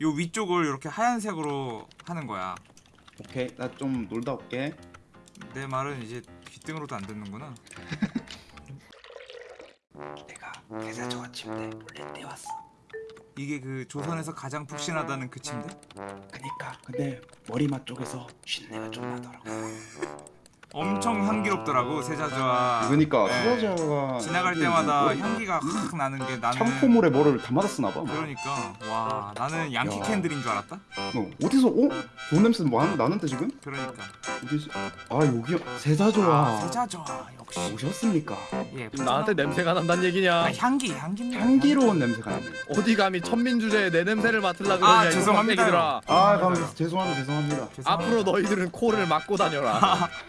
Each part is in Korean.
요 위쪽을 이렇게 하얀색으로 하는 거야. 오케이 나 좀 놀다 올게 내 말은 이제 귀등으로도 안 듣는구나. 내가 회사 저가 침대 몰래 떼왔어 이게 그 조선에서 가장 푹신하다는 그 침대? 그니까 근데 머리맡 쪽에서 쉰내가 좀 나더라고 엄청 향기롭더라고 세자주와. 그니까 네. 수자자가 지나갈 때마다 향기가 확 나는 게 나는 창포물에 뭐를 담아다 쓰나봐 그러니까 와 나는 양키 야. 캔들인 줄 알았다. 어, 어디서 어? 좋은 냄새 뭐 하는 나는데 지금? 그러니까 어디지? 아 여기 세자조아 아, 세자주와 역시 오셨습니까? 예 지금 나한테 냄새가 난다는 얘기냐? 아, 향기 향기 향기로운 냄새가 나네 어디 감히 천민 주제에 내 냄새를 맡으려 아, 그러냐? 이 죄송합니다요. 깜빡이들아. 아 감사합니다 죄송합니다 죄송합니다 앞으로 너희들은 코를 막고 다녀라.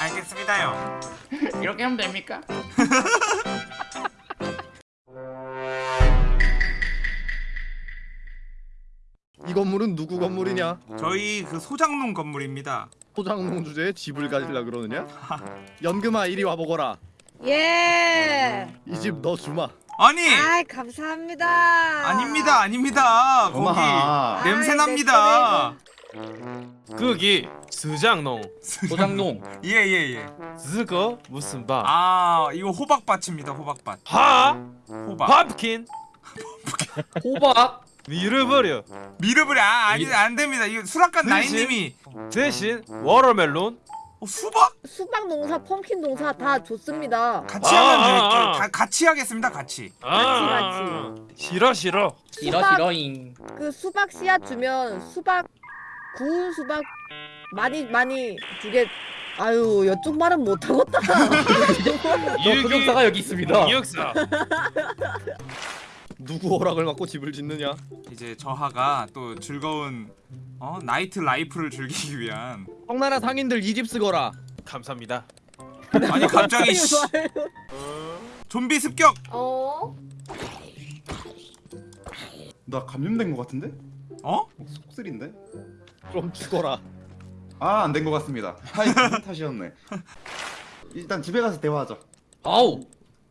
알겠습니다요. 이렇게 하면 됩니까? 이 건물은 누구 건물이냐? 저희 그 소장농 건물입니다. 소장농 주제에 집을 가지려 그러느냐? 연금아 이리 와보거라. 예. 이 집 너 주마. 아니 아 감사합니다. 아닙니다 아닙니다 거기 엄마 냄새 아이, 납니다. 거기 수장농 소장농 예예예. 그거 무슨 밥? 아 이거 호박밭입니다 호박밭. 하? 호박. 팝킨? 호박 밀어버려 미르브리 아 아니 안 됩니다. 이거 수락관 그치? 나인님이 대신 워터멜론? 어, 수박 수박 농사, 펌킨 농사 다 좋습니다. 같이 아, 하면 아, 돼. 아. 다 같이 하겠습니다 같이. 아, 싫어 싫어 싫어 수박- 싫어잉 그 수박 씨앗 주면 수박 구운 수박 많이 많이 주게. 아유 이쪽 말은 못하겠다. 저 흑역사가 여기 있습니다 역사 누구 허락을 받고 집을 짓느냐? 이제 저하가 또 즐거운 어 nightlife를 즐기기 위한 청나라 상인들 이 집 쓰거라. 감사합니다 아니 갑자기 씨, 좀비 습격 어? 나 감염된 거 같은데? 어? 속쓰린데? 좀 죽어라. 아 안된거 같습니다. 하이 탓이었네. 일단 집에 가서 대화하자 아우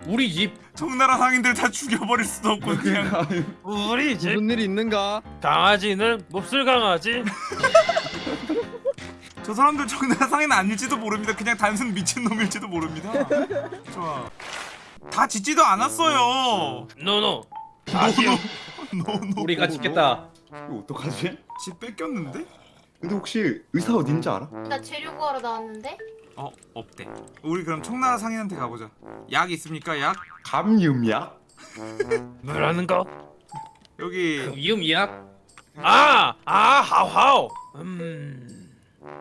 우리 집. 청나라 상인들 다 죽여버릴 수도 없고 그냥. 우리 집 무슨 일 있는가? 강아지는 몹쓸 강아지. 저 사람들 청나라 상인 아닐지도 모릅니다. 그냥 단순 미친놈일지도 모릅니다. 좋아. 다 짓지도 않았어요. no no 아시오 no no 우리가 짓겠다. 이거 어떡하지? 집 뺏겼는데? 근데 혹시 의사 어딘지 알아? 나 재료 구하러 나왔는데? 어 없대 우리 그럼 청나라 상인한테 가보자 약 있습니까 약? 감염약? 뭐라는 거? 여기 이약 아! 아 하우하우 음...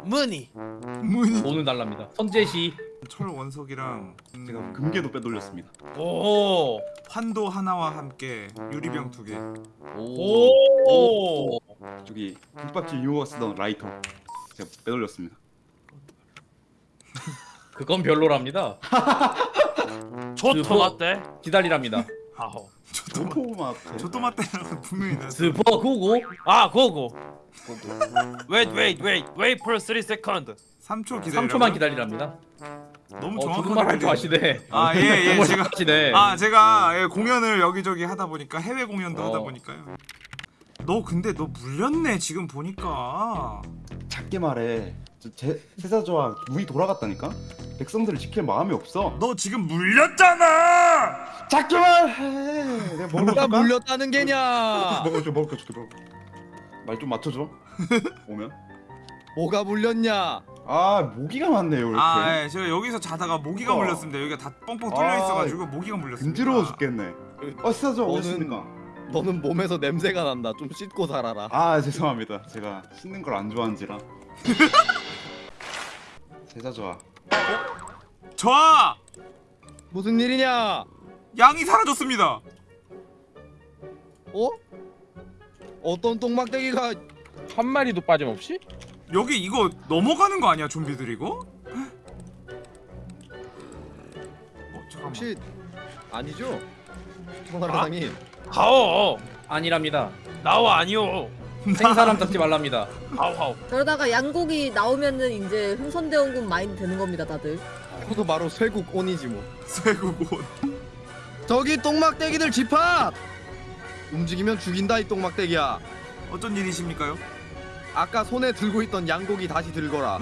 무늬 문이 돈은 달랍니다 선제시 철 원석이랑 음, 제가 금괴도 빼돌렸습니다 오 환도 하나와 함께 유리병 두개 오! 저기 김밥집 이모가 쓰던 라이터. 제가 빼돌렸습니다. 그건 별로랍니다. 조토 어때? 기다리랍니다. 하호. 오토마토 조토마테라고 분명히 나 스포 고고 아 고고 wait wait wait. Wait for 3 second 3초 기다려 3초만 기다리랍니다. 너무 어 정확하게. 아시네. 아, 예, 예, 제가- 잘하시네. 아 제가 예, 공연을 여기저기 하다 보니까 해외 공연도 하다 어. 보니까요 너 근데 너 물렸네 지금 보니까 작게 말해 저 제, 세사조와 문이 돌아갔다니까? 백성들을 지킬 마음이 없어 너 지금 물렸잖아 작게 말해 내가 먹을 거 누가 줄까? 물렸다는 게냐? 먹어줘 먹을 거 줄게 먹을 말좀 맞춰줘 오면 뭐가 물렸냐? 아 모기가 많네요 이렇게 아 예, 제가 여기서 자다가 모기가 어. 물렸습니다 여기가 다 뻥뻥 뚫려 아, 있어가지고 모기가 물렸습니다 근지러워 죽겠네 어 세사조 오셨습니까? 너는 몸에서 냄새가 난다. 좀 씻고 살아라. 아 죄송합니다 제가 씻는 걸 안 좋아한지라 세사조아 저아 무슨 일이냐? 양이 사라졌습니다 어? 어떤 똥막대기가 한 마리도 빠짐없이? 여기 이거 넘어가는 거 아니야 좀비들 이거? 어 잠깐만 혹시 아니죠? 청나라 상인. 하오 아니랍니다 나와 아니오 생사람 잡지 말랍니다 하우하우 그러다가 양고기 나오면은 이제 흥선대원군 마인드 되는 겁니다 다들. 그것도 바로 쇠국 온이지 뭐. 쇠국옷 저기 똥막대기들 집합! 움직이면 죽인다 이 똥막대기야. 어쩐 일이십니까요? 아까 손에 들고 있던 양고기 다시 들거라.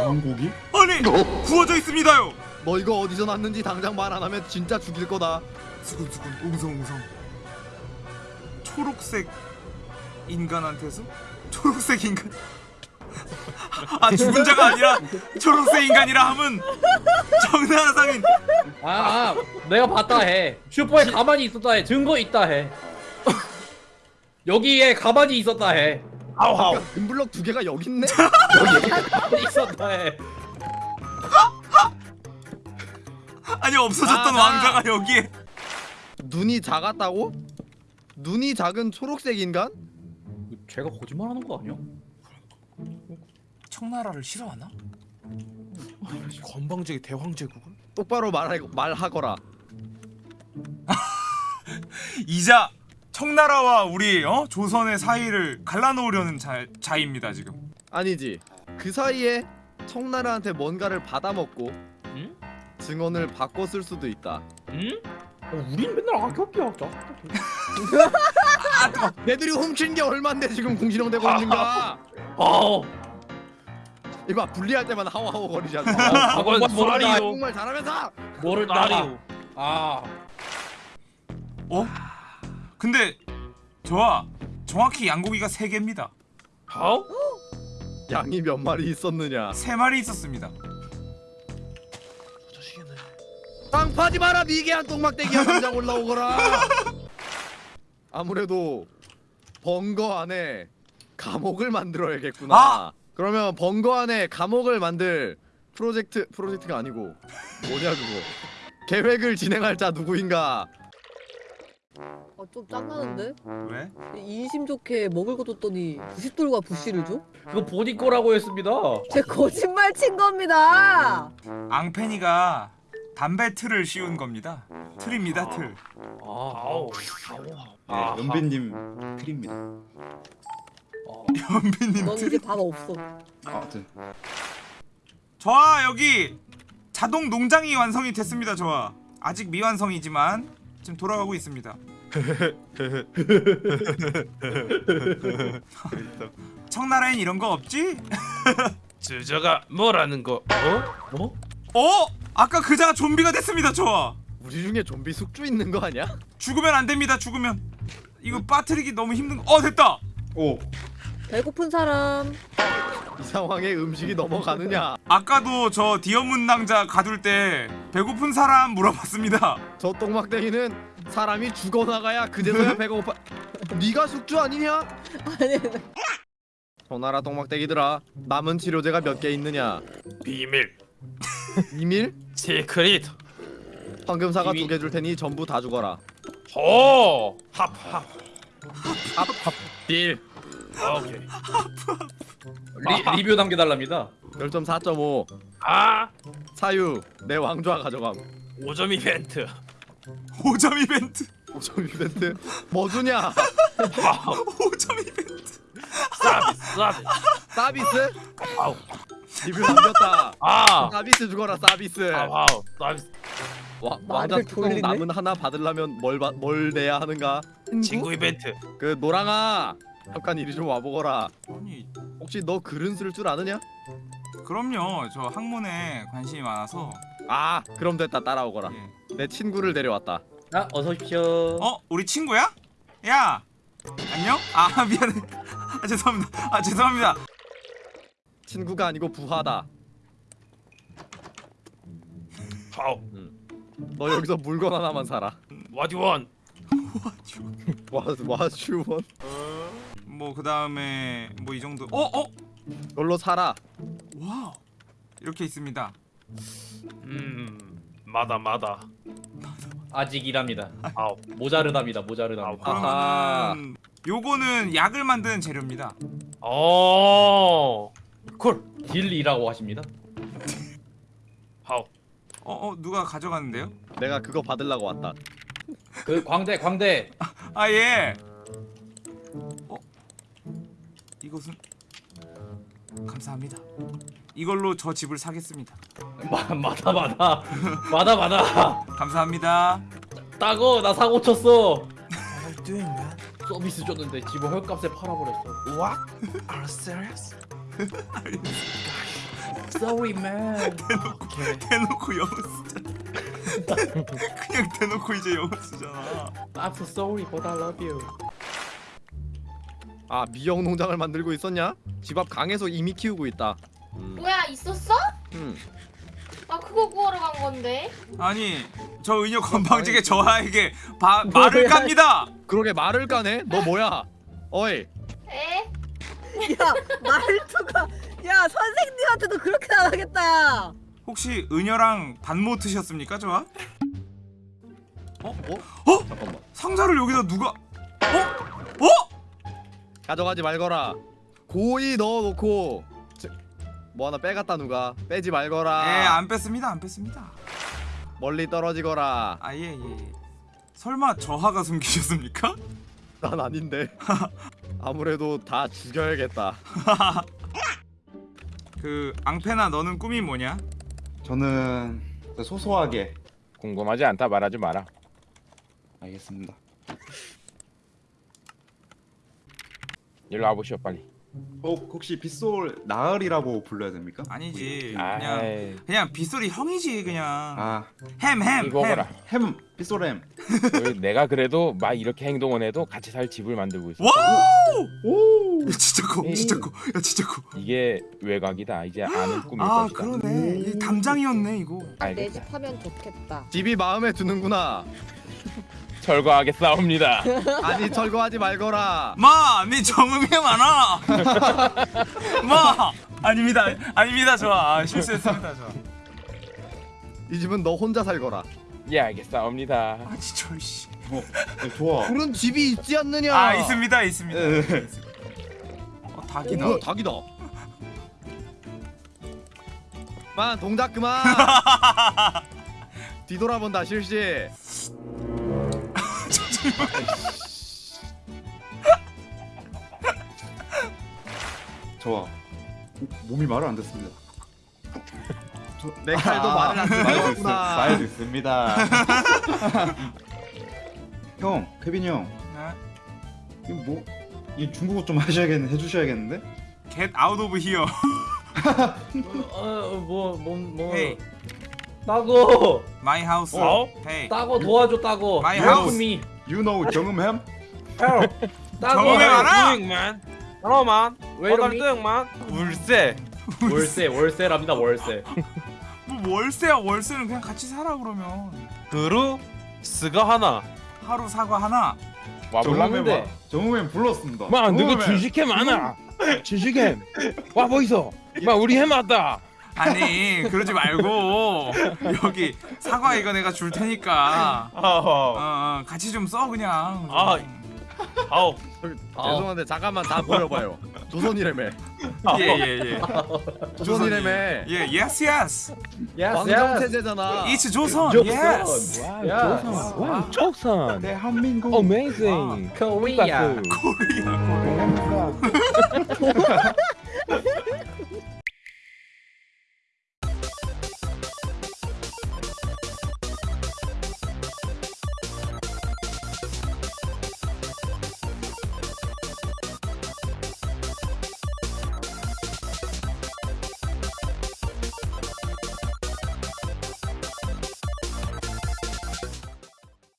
왕고기? 아니 구워져 있습니다요. 너 이거 어디서 났는지 당장 말 안 하면 진짜 죽일 거다. 수근수근 웅성웅성. 초록색 인간한테서 초록색 인간. 아 죽은 자가 아니라 초록색 인간이라 함은 정나라 상인. 아, 아 내가 봤다 해. 슈퍼에 가만히 있었다 해. 증거 있다 해. 여기에 가만히 있었다 해. 아우 아우. 야, 금블럭 두 개가 여기 있네. 가만히 있었다 해. 아니 없어졌던 아, 나. 왕자가 여기에. 눈이 작았다고? 눈이 작은 초록색 인간? 제가 거짓말하는 거 아니야? 청나라를 싫어하나? 건방지게 대황제국을? 똑바로 말하 말하거라. 이자 청나라와 우리 어? 조선의 사이를 갈라놓으려는 자, 자입니다 지금. 아니지. 그 사이에 청나라한테 뭔가를 받아먹고 응? 증언을 바꿔 쓸 수도 있다. 응? 어, 우린 맨날 악협기야. 걔들이 훔친 게 얼만데 지금 궁시렁대고 있는가? 아, 이봐 분리할 때만 하오하오 거리지 않나? 아, 그건. 쏘아리요. 한국말 잘하면서 뭐를 나리요. 아, 어? 근데 좋아. 정확히 양고기가 세 개입니다. 아우. 양이 몇 마리 있었느냐? 세 마리 있었습니다. 땅 파지 마라 미개한 똥막대기야 당장 올라오거라. 아무래도 번거 안에 감옥을 만들어야겠구나. 아! 그러면 번거 안에 감옥을 만들 프로젝트 프로젝트가 아니고 뭐냐 그거 계획을 진행할 자 누구인가? 어, 좀 짱나는데? 왜? 인심 좋게 먹을 거 줬더니 부싯돌과 부시를 줘? 그거 본인 거라고 했습니다. 제 거짓말 친 겁니다. 앙페니가 담배 틀을 씌운 겁니다. 틀입니다 틀. 아, 아우. 네, 연빈님 틀입니다. 연빈님 넌 틀. 이제 밥 없어. 아, 네. 좋아 여기 자동 농장이 완성이 됐습니다. 좋아. 아직 미완성이지만 지금 돌아가고 있습니다. 청나라엔 이런 거 없지? 주저가 뭐라는 거? 어? 어? 어? 아까 그자가 좀비가 됐습니다. 좋아. 우리 중에 좀비 숙주 있는 거 아니야? 죽으면 안 됩니다. 죽으면 이거 빠뜨리기 너무 힘든. 거. 어 됐다. 오, 배고픈 사람. 이 상황에 음식이 넘어가느냐? 아까도 저 디어문 낭자 가둘 때 배고픈 사람 물어봤습니다. 저 똥막대기는 사람이 죽어나가야 그제서야 배가 고파. 네가 숙주 아니냐? 아니, 전나라 똥막대기들아 남은 치료제가 몇 개 있느냐? 비밀. 이밀? 시크릿. 황금사과 이미- 두개 줄 테니 전부 다 죽어라. 오. 합 합. 합 합 딜. 오케이. 리, 리뷰 남겨달랍니다. 별점 4.5. 아. 사유 내 왕좌 가져감. 5점 이벤트. 5점 이벤트. 5점 이벤트 뭐 주냐? 5점 이벤트. 서비스 서비스. 서비스? 아우. 리뷰 남겼다. 아. 서비스 주거라 서비스. 아우 아우. 서비스. 와, 왕자 뚜껑? 남은 하나 받으려면 뭘, 받- 뭘 내야 하는가? 친구 이벤트. 그 노랑아 잠깐 이리 좀 와보거라. 아니 혹시 너 글은 쓸 줄 아느냐? 그럼요. 저 학문에 관심이 많아서. 아 그럼 됐다 따라오거라. 예. 내 친구를 데려왔다. 아, 어서 오십시오. 어 우리 친구야? 야 안녕? 아 미안해. 아 죄송합니다. 아 죄송합니다. 친구가 아니고 부하다. 아우. 너 여기서 물건 하나만 사라. What you want? 와 와슈원. 뭐그 다음에 뭐 이 정도. 어 어. 걸로 사라. 와우. 이렇게 있습니다. 음. まだまだ. 아직이랍니다. 아우. 모자르답니다. 모자르답니다. 아하. 그러면은 요거는 약을 만드는 재료입니다. 오. Cool. Deal이라고 하십니다. 아우. 어 어 누가 가져갔는데요? 내가 그거 받으려고 왔다. 그 광대 광대 아 예. 어 이것은 감사합니다. 이걸로 저 집을 사겠습니다. 마, 마다 마다 마다 마다 감사합니다. 따고 나 사고 쳤어. 서비스 줬는데 집어 헐값에 팔아버렸어. What? Are you serious? Sorry man. 대놓고 영어 쓰잖아 그냥 대놓고 이제 영어 쓰잖아 I'm so sorry but I love you. 아 미역 농장을 만들고 있었냐? 집 앞 강에서 이미 키우고 있다. 음. 뭐야 있었어? 음. 아 그거 구하러 간 건데. 아니 저 은혁 건방지게 저하에게 바, 말을 깝니다 그러게 말을 까네? 너 뭐야? 어이 에? 야 말투가 야 선생님한테도 그렇게 야 혹시 은여랑 반모 트셨습니까 저하? 어? 어? 잠깐만 상자를 여기다 누가 어? 어? 가져가지 말거라. 고이 넣어놓고 저- 뭐 하나 빼갔다 누가 빼지 말거라. 예안 뺐습니다 안 뺐습니다 멀리 떨어지거라. 아예예 예. 설마 저하가 숨기셨습니까? 난 아닌데. 아무래도 다 죽여야겠다. 그 앙패나 너는 꿈이 뭐냐? 저는 소소하게 궁금하지 않다 말하지 마라. 알겠습니다. 일로 와보시오 빨리. 어 혹시 빗솔 나으리라고 불러야 됩니까? 아니지 아이. 그냥 그냥 빗소리 형이지 그냥 아 햄햄 이거거라. 햄 빗솔 햄. 우리 내가 그래도 막 이렇게 행동을 해도 같이 살 집을 만들고 있어. 와우 오. 야, 진짜 커 에이. 진짜 커야 진짜 커 이게 외곽이다. 이제 아는 꿈일 아 것이다. 그러네 이 담장이었네 이거 내 알겠다. 집 하면 좋겠다 집이 마음에 드는구나. 철거하겠사옵니다. 아니 철거하지 말거라. 마, 네 정음이 많아. 마, 아닙니다, 아닙니다, 좋아, 아, 실수했습니다, 좋아. 이 집은 너 혼자 살거라. 예 알겠사옵니다. 아, 진짜 씨. 어 네, 좋아. 그런 집이 있지 않느냐? 아, 있습니다, 있습니다. 예. 어, 어, 닭이다. 뭐야 닭이다. 만 동작 그만. 뒤돌아본다 실시. 좋아. 몸이 말을 안 듣습니다. 내 칼도 말을 안 듣는구나. 말도 있습니다. 형, 케빈 형, 네? 이거 뭐? 이 중국어 좀 하셔야겠, 해주셔야겠는데? Get out of here. 어뭐뭐뭐 Hey, 따고 my house. 어? Hey, 따고 도와줘 따고. My Help house. me. You know? Help. 따고. What 많아? Doing, man? 울세. 월세 월세랍니다 월세. 뭐 월세야, 월세는 그냥 같이 살아 그러면. 그루 스가 하나. 하루 사과 하나. 와볼라는데. 정음햄 불렀습니다. 마 너가 정음햄. 주식햄 많아. 주식햄. 와 보이소. 마 우리 햄 왔다. 아니, 그러지 말고 여기 사과 이거 내가 줄 테니까. 어, 아, 어, 같이 좀 써 그냥. 아. 아우. 죄송한데 잠깐만 다 보여봐요. 조선이래매. 예예 예. 조선이래매. 예, yes yes. 왕정 체제잖아. It's 조선. 조선. Yes. 조선. 와 조선. 대한민국. Amazing. 코리